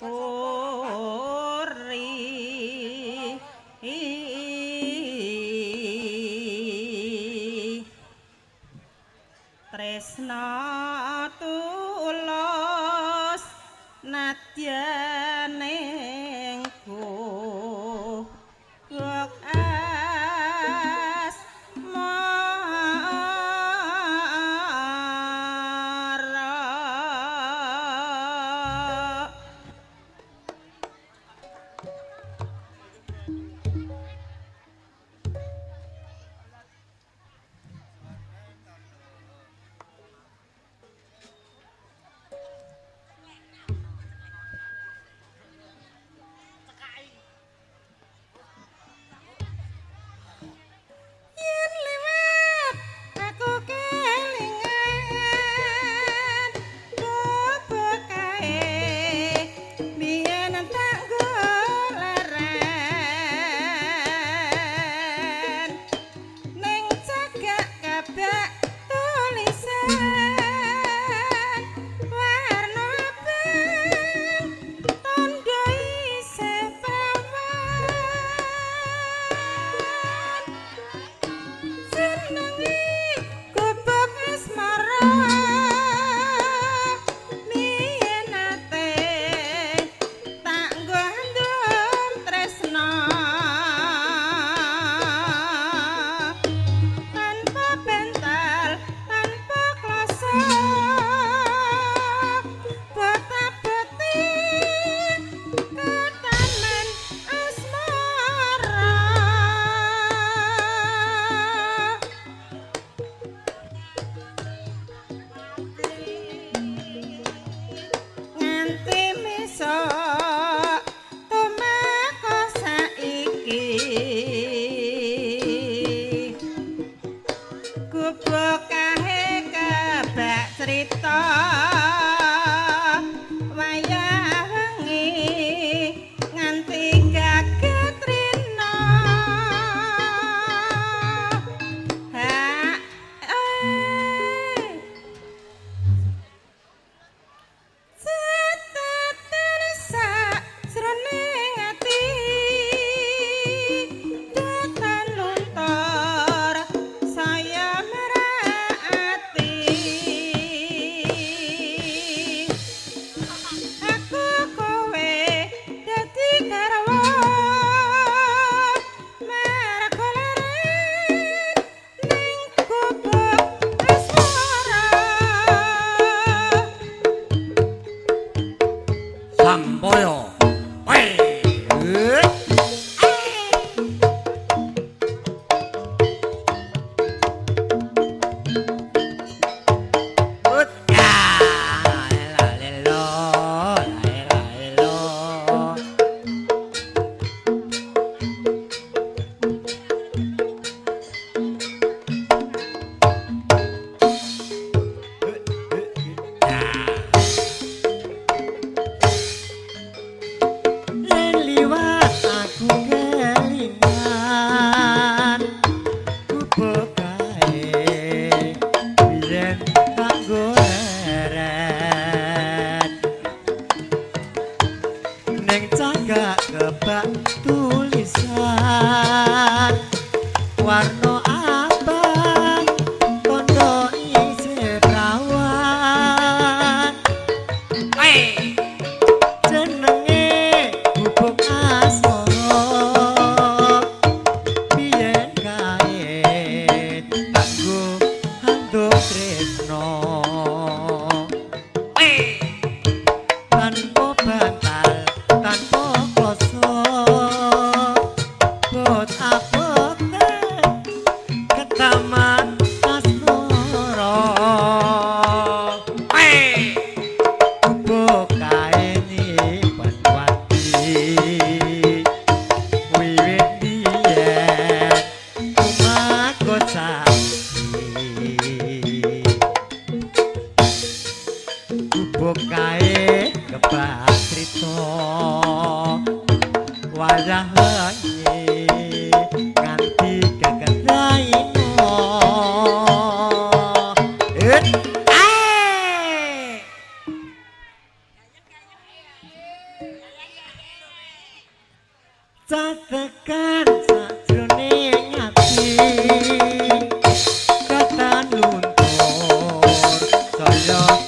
Oh. Tresno so wayah wengi nganti gegetai katan luntur Yeah.